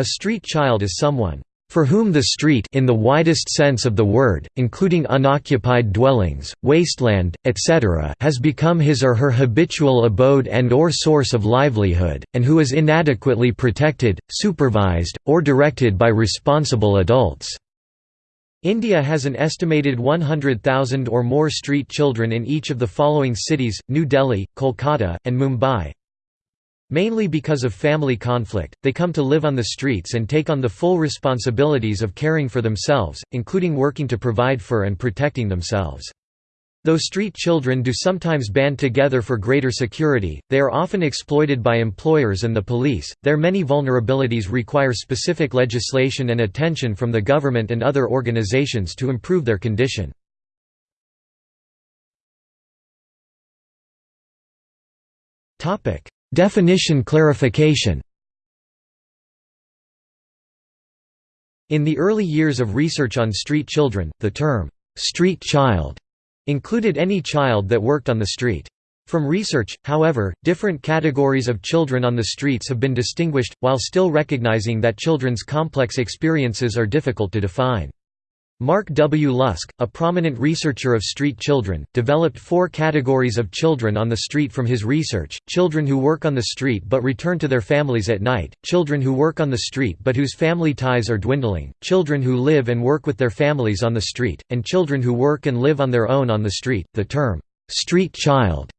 A street child is someone for whom the street in the widest sense of the word, including unoccupied dwellings, wasteland, etc. has become his or her habitual abode and or source of livelihood, and who is inadequately protected, supervised, or directed by responsible adults. India has an estimated 100,000 or more street children in each of the following cities, New Delhi, Kolkata, and Mumbai, Mainly because of family conflict, they come to live on the streets and take on the full responsibilities of caring for themselves, including working to provide for and protecting themselves. Though street children do sometimes band together for greater security, they are often exploited by employers and the police. Their many vulnerabilities require specific legislation and attention from the government and other organizations to improve their condition. Topic: Definition clarification In the early years of research on street children, the term, "'street child' included any child that worked on the street. From research, however, different categories of children on the streets have been distinguished, while still recognizing that children's complex experiences are difficult to define. Mark W. Lusk, a prominent researcher of street children, developed four categories of children on the street from his research, children who work on the street but return to their families at night, children who work on the street but whose family ties are dwindling, children who live and work with their families on the street, and children who work and live on their own on the street. The term, street child,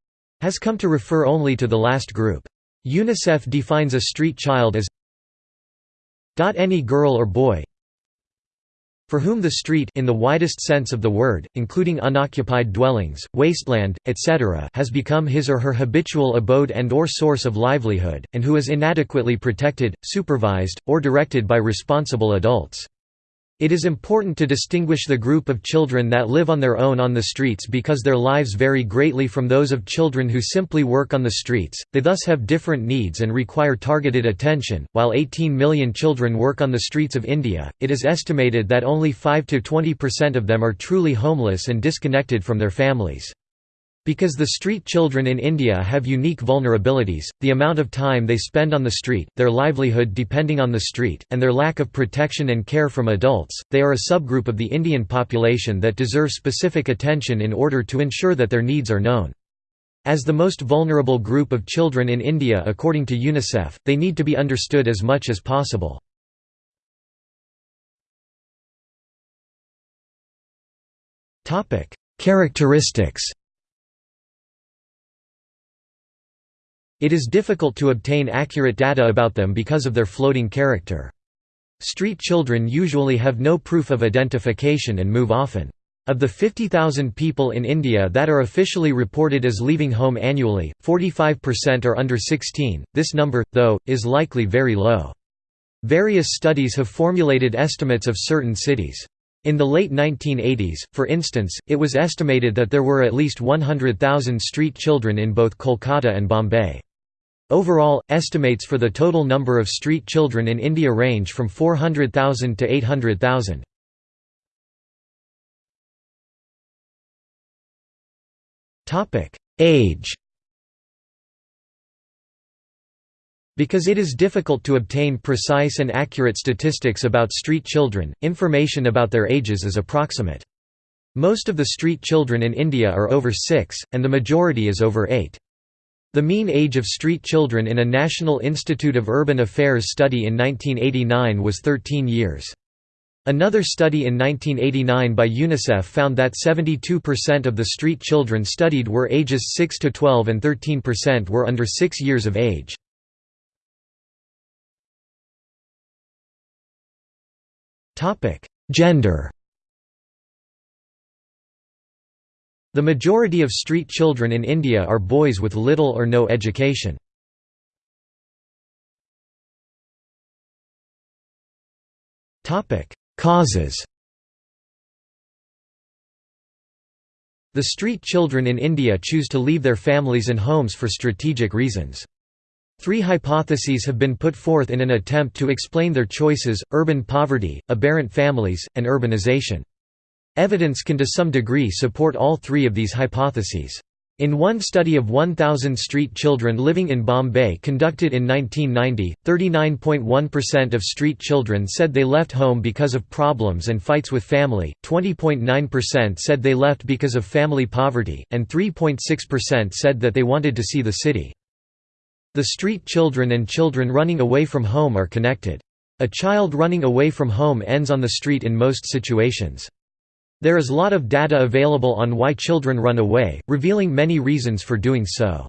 has come to refer only to the last group. UNICEF defines a street child as any girl or boy, for whom the street in the widest sense of the word, including unoccupied dwellings, wasteland, etc. has become his or her habitual abode and or source of livelihood, and who is inadequately protected, supervised, or directed by responsible adults. It is important to distinguish the group of children that live on their own on the streets because their lives vary greatly from those of children who simply work on the streets, they thus have different needs and require targeted attention. While 18 million children work on the streets of India, it is estimated that only 5 to 20% of them are truly homeless and disconnected from their families. Because the street children in India have unique vulnerabilities, the amount of time they spend on the street, their livelihood depending on the street, and their lack of protection and care from adults, they are a subgroup of the Indian population that deserve specific attention in order to ensure that their needs are known. As the most vulnerable group of children in India according to UNICEF, they need to be understood as much as possible. Characteristics It is difficult to obtain accurate data about them because of their floating character. Street children usually have no proof of identification and move often. Of the 50,000 people in India that are officially reported as leaving home annually, 45% are under 16, this number, though, is likely very low. Various studies have formulated estimates of certain cities. In the late 1980s, for instance, it was estimated that there were at least 100,000 street children in both Kolkata and Bombay. Overall, estimates for the total number of street children in India range from 400,000 to 800,000. Age Because it is difficult to obtain precise and accurate statistics about street children, information about their ages is approximate. Most of the street children in India are over 6, and the majority is over 8. The mean age of street children in a National Institute of Urban Affairs study in 1989 was 13 years. Another study in 1989 by UNICEF found that 72% of the street children studied were ages 6 to 12 and 13% were under 6 years of age. Gender The majority of street children in India are boys with little or no education. Causes The street children in India choose to leave their families and homes for strategic reasons. Three hypotheses have been put forth in an attempt to explain their choices, urban poverty, aberrant families, and urbanization. Evidence can to some degree support all three of these hypotheses. In one study of 1,000 street children living in Bombay conducted in 1990, 39.1% of street children said they left home because of problems and fights with family, 20.9% said they left because of family poverty, and 3.6% said that they wanted to see the city. The street children and children running away from home are connected. A child running away from home ends on the street in most situations. There is a lot of data available on why children run away, revealing many reasons for doing so.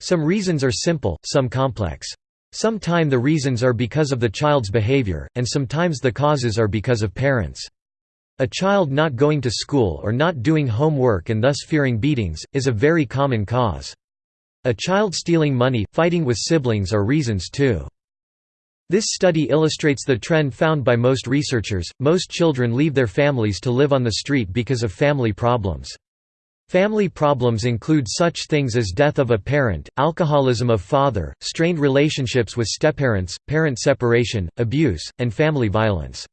Some reasons are simple, some complex. Sometime the reasons are because of the child's behavior, and sometimes the causes are because of parents. A child not going to school or not doing homework and thus fearing beatings, is a very common cause. A child stealing money, fighting with siblings are reasons too. This study illustrates the trend found by most researchers, most children leave their families to live on the street because of family problems. Family problems include such things as death of a parent, alcoholism of father, strained relationships with stepparents, parent separation, abuse, and family violence.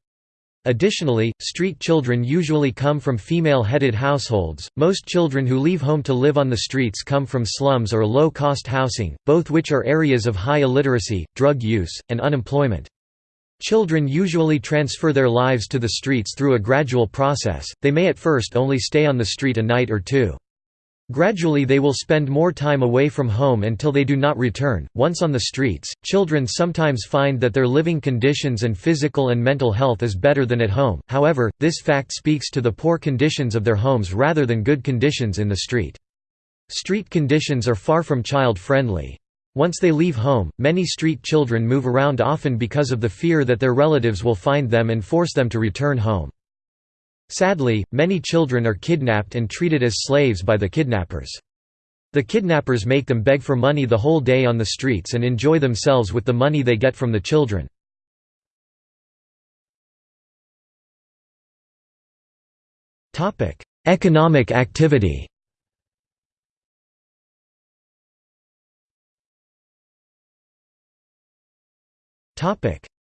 Additionally, street children usually come from female-headed households. Most children who leave home to live on the streets come from slums or low-cost housing, both which are areas of high illiteracy, drug use, and unemployment. Children usually transfer their lives to the streets through a gradual process, they may at first only stay on the street a night or two. Gradually they will spend more time away from home until they do not return. Once on the streets, children sometimes find that their living conditions and physical and mental health is better than at home, however, this fact speaks to the poor conditions of their homes rather than good conditions in the street. Street conditions are far from child-friendly. Once they leave home, many street children move around often because of the fear that their relatives will find them and force them to return home. Sadly, many children are kidnapped and treated as slaves by the kidnappers. The kidnappers make them beg for money the whole day on the streets and enjoy themselves with the money they get from the children. Economic activity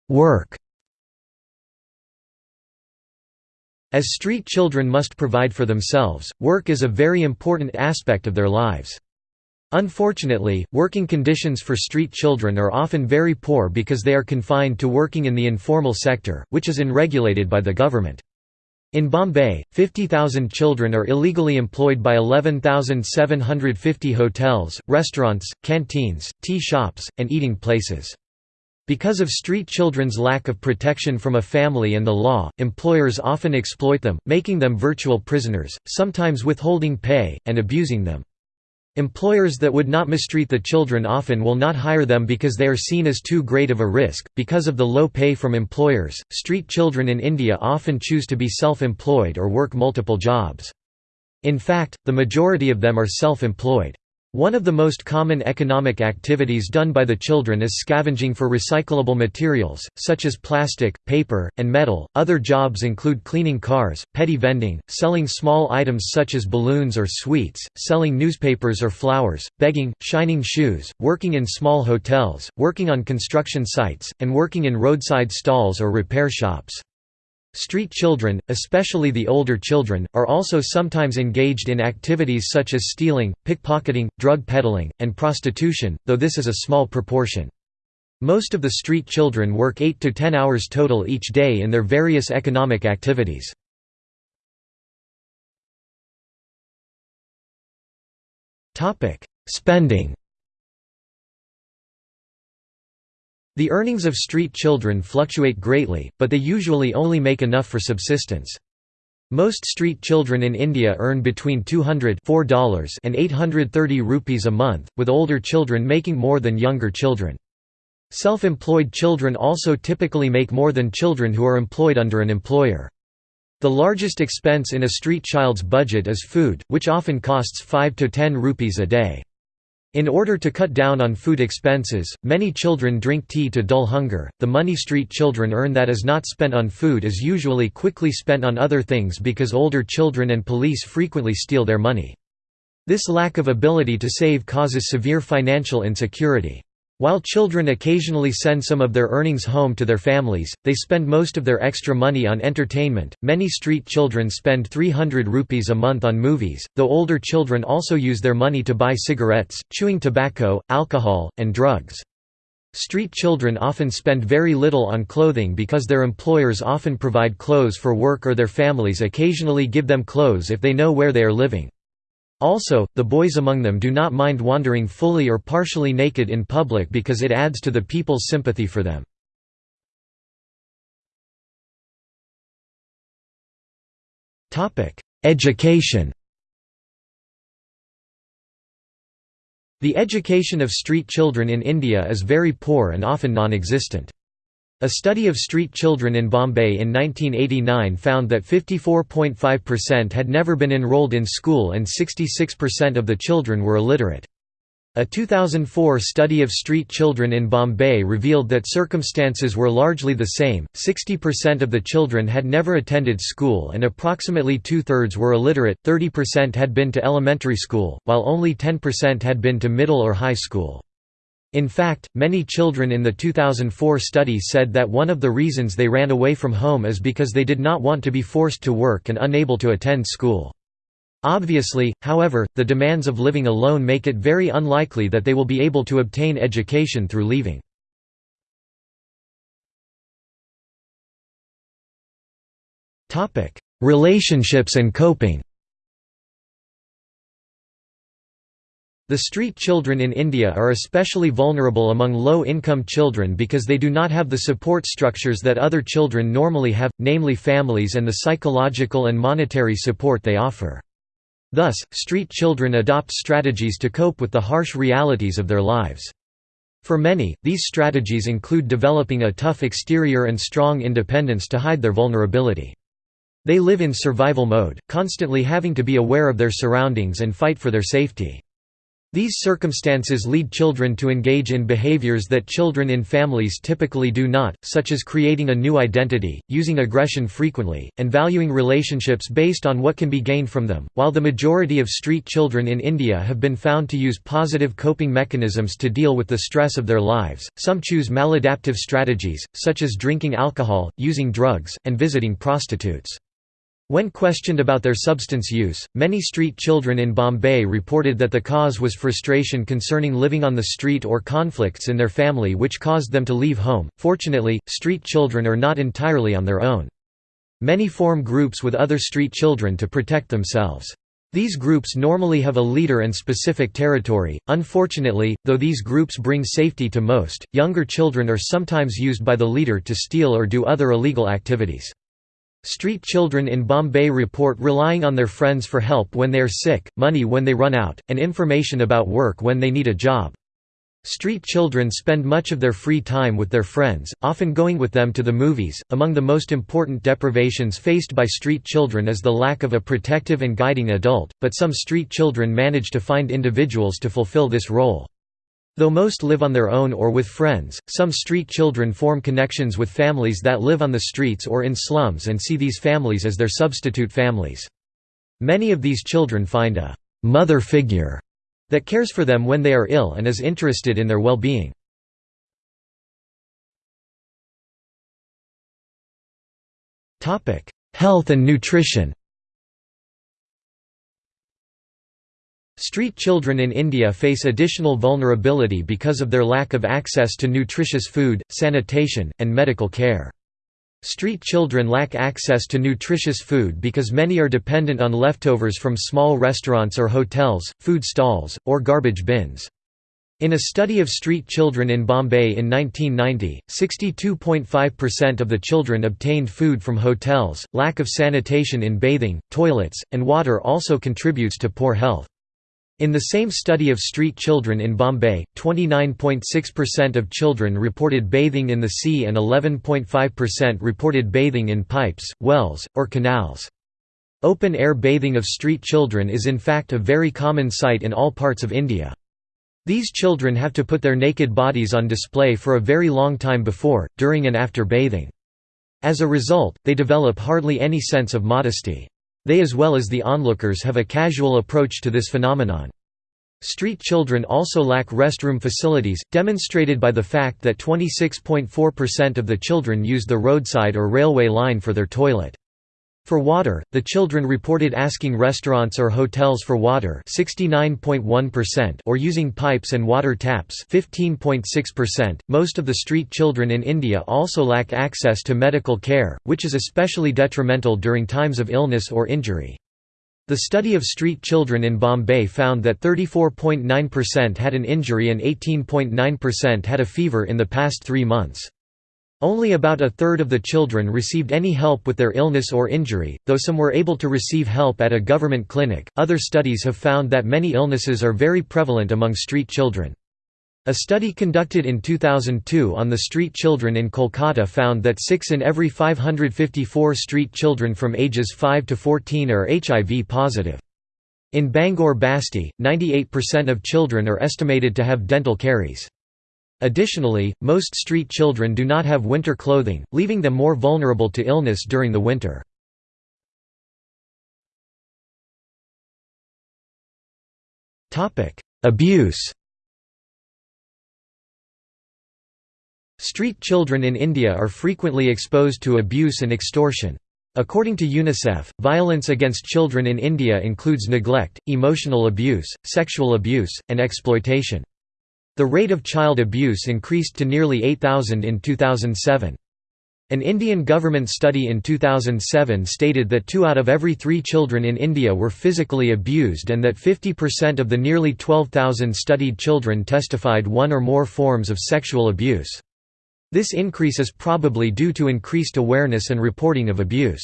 Work As street children must provide for themselves, work is a very important aspect of their lives. Unfortunately, working conditions for street children are often very poor because they are confined to working in the informal sector, which is unregulated by the government. In Bombay, 50,000 children are illegally employed by 11,750 hotels, restaurants, canteens, tea shops, and eating places. Because of street children's lack of protection from a family and the law, employers often exploit them, making them virtual prisoners, sometimes withholding pay, and abusing them. Employers that would not mistreat the children often will not hire them because they are seen as too great of a risk. Because of the low pay from employers, street children in India often choose to be self employed or work multiple jobs. In fact, the majority of them are self employed. One of the most common economic activities done by the children is scavenging for recyclable materials, such as plastic, paper, and metal. Other jobs include cleaning cars, petty vending, selling small items such as balloons or sweets, selling newspapers or flowers, begging, shining shoes, working in small hotels, working on construction sites, and working in roadside stalls or repair shops. Street children, especially the older children, are also sometimes engaged in activities such as stealing, pickpocketing, drug peddling, and prostitution, though this is a small proportion. Most of the street children work 8 to 10 hours total each day in their various economic activities. Spending The earnings of street children fluctuate greatly, but they usually only make enough for subsistence. Most street children in India earn between $200 and 830 rupees a month, with older children making more than younger children. Self-employed children also typically make more than children who are employed under an employer. The largest expense in a street child's budget is food, which often costs 5 to 10 rupees a day. In order to cut down on food expenses, many children drink tea to dull hunger. The money street children earn that is not spent on food is usually quickly spent on other things because older children and police frequently steal their money. This lack of ability to save causes severe financial insecurity. While children occasionally send some of their earnings home to their families, they spend most of their extra money on entertainment. Many street children spend 300 rupees a month on movies, though older children also use their money to buy cigarettes, chewing tobacco, alcohol, and drugs. Street children often spend very little on clothing because their employers often provide clothes for work or their families occasionally give them clothes if they know where they are living. Also, the boys among them do not mind wandering fully or partially naked in public because it adds to the people's sympathy for them. Education The education of street children in India is very poor and often non-existent. A study of street children in Bombay in 1989 found that 54.5% had never been enrolled in school and 66% of the children were illiterate. A 2004 study of street children in Bombay revealed that circumstances were largely the same, 60% of the children had never attended school and approximately two-thirds were illiterate, 30% had been to elementary school, while only 10% had been to middle or high school. In fact, many children in the 2004 study said that one of the reasons they ran away from home is because they did not want to be forced to work and unable to attend school. Obviously, however, the demands of living alone make it very unlikely that they will be able to obtain education through leaving. Relationships and coping The street children in India are especially vulnerable among low-income children because they do not have the support structures that other children normally have, namely families and the psychological and monetary support they offer. Thus, street children adopt strategies to cope with the harsh realities of their lives. For many, these strategies include developing a tough exterior and strong independence to hide their vulnerability. They live in survival mode, constantly having to be aware of their surroundings and fight for their safety. These circumstances lead children to engage in behaviors that children in families typically do not, such as creating a new identity, using aggression frequently, and valuing relationships based on what can be gained from them. While the majority of street children in India have been found to use positive coping mechanisms to deal with the stress of their lives, some choose maladaptive strategies, such as drinking alcohol, using drugs, and visiting prostitutes. When questioned about their substance use, many street children in Bombay reported that the cause was frustration concerning living on the street or conflicts in their family which caused them to leave home. Fortunately, street children are not entirely on their own. Many form groups with other street children to protect themselves. These groups normally have a leader and specific territory. Unfortunately, though these groups bring safety to most, younger children are sometimes used by the leader to steal or do other illegal activities. Street children in Bombay report relying on their friends for help when they are sick, money when they run out, and information about work when they need a job. Street children spend much of their free time with their friends, often going with them to the movies. Among the most important deprivations faced by street children is the lack of a protective and guiding adult, but some street children manage to find individuals to fulfill this role. Though most live on their own or with friends, some street children form connections with families that live on the streets or in slums and see these families as their substitute families. Many of these children find a «mother figure» that cares for them when they are ill and is interested in their well-being. Health and nutrition Street children in India face additional vulnerability because of their lack of access to nutritious food, sanitation, and medical care. Street children lack access to nutritious food because many are dependent on leftovers from small restaurants or hotels, food stalls, or garbage bins. In a study of street children in Bombay in 1990, 62.5% of the children obtained food from hotels. Lack of sanitation in bathing, toilets, and water also contributes to poor health. In the same study of street children in Bombay, 29.6% of children reported bathing in the sea and 11.5% reported bathing in pipes, wells, or canals. Open-air bathing of street children is in fact a very common sight in all parts of India. These children have to put their naked bodies on display for a very long time before, during and after bathing. As a result, they develop hardly any sense of modesty. They as well as the onlookers have a casual approach to this phenomenon. Street children also lack restroom facilities, demonstrated by the fact that 26.4% of the children use the roadside or railway line for their toilet. For water, the children reported asking restaurants or hotels for water 69.1% or using pipes and water taps 15.6%. Most of the street children in India also lack access to medical care, which is especially detrimental during times of illness or injury. The study of street children in Bombay found that 34.9% had an injury and 18.9% had a fever in the past three months. Only about a third of the children received any help with their illness or injury, though some were able to receive help at a government clinic. Other studies have found that many illnesses are very prevalent among street children. A study conducted in 2002 on the street children in Kolkata found that 6 in every 554 street children from ages 5 to 14 are HIV positive. In Bangor Basti, 98% of children are estimated to have dental caries. Additionally, most street children do not have winter clothing, leaving them more vulnerable to illness during the winter. Abuse Street children in India are frequently exposed to abuse and extortion. According to UNICEF, violence against children in India includes neglect, emotional abuse, sexual abuse, and exploitation. The rate of child abuse increased to nearly 8,000 in 2007. An Indian government study in 2007 stated that two out of every three children in India were physically abused and that 50% of the nearly 12,000 studied children testified one or more forms of sexual abuse. This increase is probably due to increased awareness and reporting of abuse.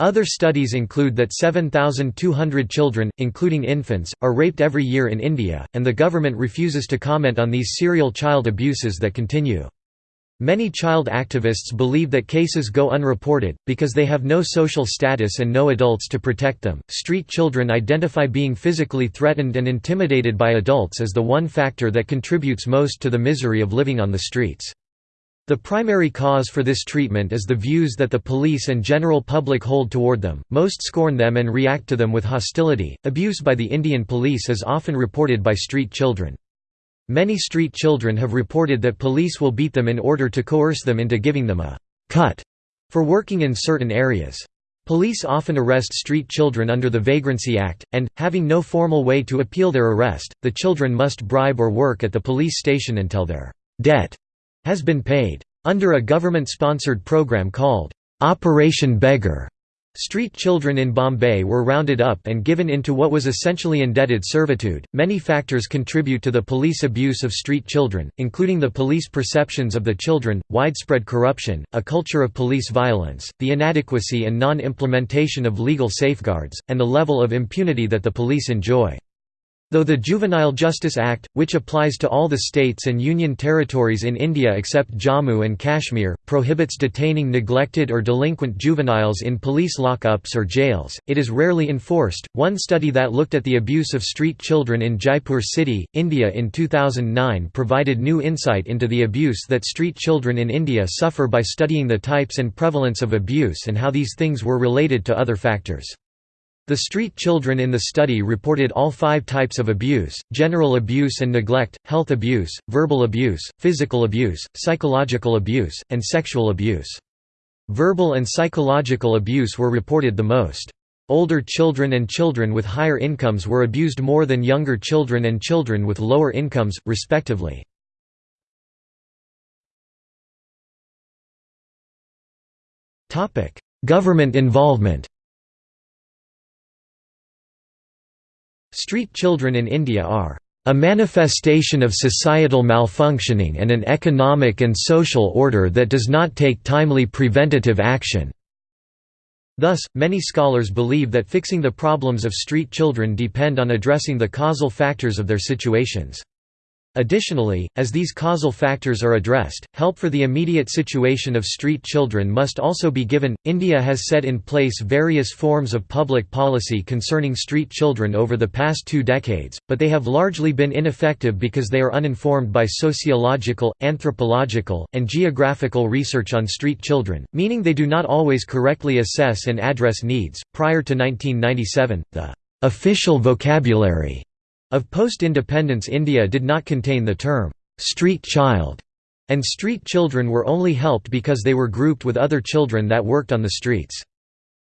Other studies include that 7,200 children, including infants, are raped every year in India, and the government refuses to comment on these serial child abuses that continue. Many child activists believe that cases go unreported, because they have no social status and no adults to protect them. Street children identify being physically threatened and intimidated by adults as the one factor that contributes most to the misery of living on the streets. The primary cause for this treatment is the views that the police and general public hold toward them, most scorn them and react to them with hostility. Abuse by the Indian police is often reported by street children. Many street children have reported that police will beat them in order to coerce them into giving them a cut for working in certain areas. Police often arrest street children under the Vagrancy Act, and, having no formal way to appeal their arrest, the children must bribe or work at the police station until their debt has been paid. Under a government-sponsored program called, "'Operation Beggar' Street children in Bombay were rounded up and given into what was essentially indebted servitude. Many factors contribute to the police abuse of street children, including the police perceptions of the children, widespread corruption, a culture of police violence, the inadequacy and non implementation of legal safeguards, and the level of impunity that the police enjoy. Though the Juvenile Justice Act, which applies to all the states and union territories in India except Jammu and Kashmir, prohibits detaining neglected or delinquent juveniles in police lockups or jails, it is rarely enforced. One study that looked at the abuse of street children in Jaipur city, India in 2009 provided new insight into the abuse that street children in India suffer by studying the types and prevalence of abuse and how these things were related to other factors. The street children in the study reported all five types of abuse, general abuse and neglect, health abuse, verbal abuse, physical abuse, psychological abuse, and sexual abuse. Verbal and psychological abuse were reported the most. Older children and children with higher incomes were abused more than younger children and children with lower incomes, respectively. Government involvement Street children in India are a manifestation of societal malfunctioning and an economic and social order that does not take timely preventative action." Thus, many scholars believe that fixing the problems of street children depend on addressing the causal factors of their situations. Additionally, as these causal factors are addressed, help for the immediate situation of street children must also be given. India has set in place various forms of public policy concerning street children over the past two decades, but they have largely been ineffective because they are uninformed by sociological, anthropological, and geographical research on street children, meaning they do not always correctly assess and address needs. Prior to 1997, the official vocabulary Of post-independence India did not contain the term, "'street child' and street children were only helped because they were grouped with other children that worked on the streets.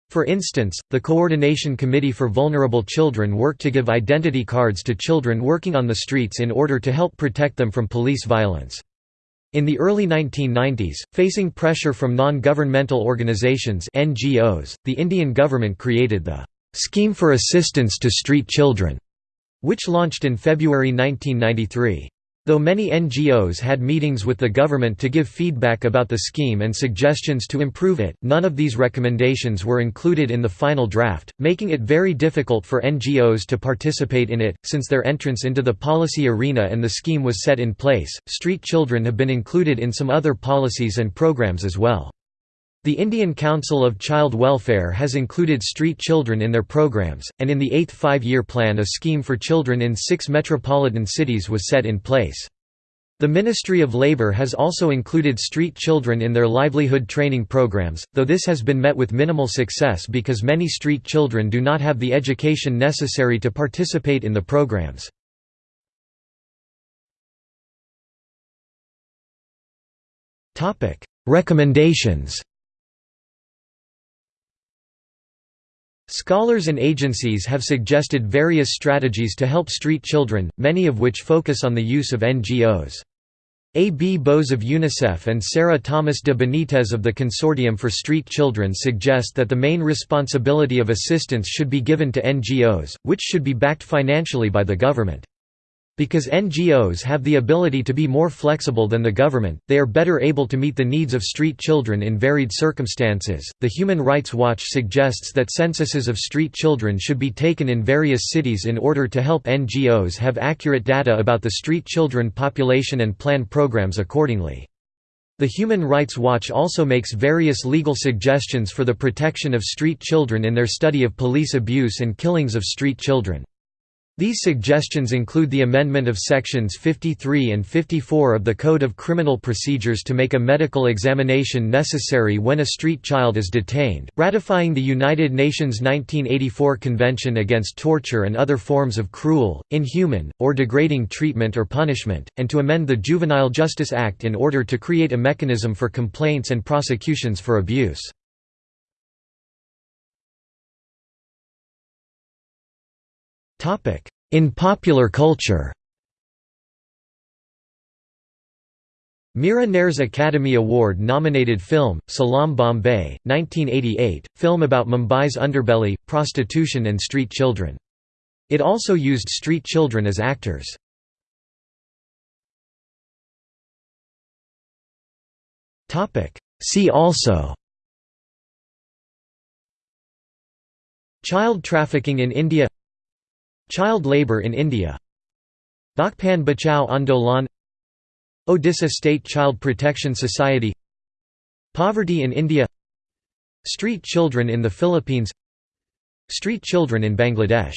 For instance, the Coordination Committee for Vulnerable Children worked to give identity cards to children working on the streets in order to help protect them from police violence. In the early 1990s, facing pressure from non-governmental organizations NGOs, the Indian government created the Scheme for Assistance to Street Children, which launched in February 1993. Though many NGOs had meetings with the government to give feedback about the scheme and suggestions to improve it, none of these recommendations were included in the final draft, making it very difficult for NGOs to participate in it. Since their entrance into the policy arena and the scheme was set in place, street children have been included in some other policies and programs as well. The Indian Council of Child Welfare has included street children in their programs, and in the eighth five-year plan a scheme for children in six metropolitan cities was set in place. The Ministry of Labour has also included street children in their livelihood training programs, though this has been met with minimal success because many street children do not have the education necessary to participate in the programs. Recommendations Scholars and agencies have suggested various strategies to help street children, many of which focus on the use of NGOs. A. B. Bose of UNICEF and Sarah Thomas de Benitez of the Consortium for Street Children suggest that the main responsibility of assistance should be given to NGOs, which should be backed financially by the government. Because NGOs have the ability to be more flexible than the government, they are better able to meet the needs of street children in varied circumstances. The Human Rights Watch suggests that censuses of street children should be taken in various cities in order to help NGOs have accurate data about the street children population and plan programs accordingly. The Human Rights Watch also makes various legal suggestions for the protection of street children in their study of police abuse and killings of street children. These suggestions include the amendment of sections 53 and 54 of the Code of Criminal Procedures to make a medical examination necessary when a street child is detained, ratifying the United Nations 1984 Convention against Torture and other forms of cruel, inhuman, or degrading treatment or punishment, and to amend the Juvenile Justice Act in order to create a mechanism for complaints and prosecutions for abuse. In popular culture Mira Nair's Academy Award-nominated film, Salaam Bombay, 1988, film about Mumbai's underbelly, prostitution and street children. It also used street children as actors. See also Child trafficking in India Child labour in India. Bachpan Bachao Andolan. Odisha State Child Protection Society. Poverty in India. Street children in the Philippines. Street children in Bangladesh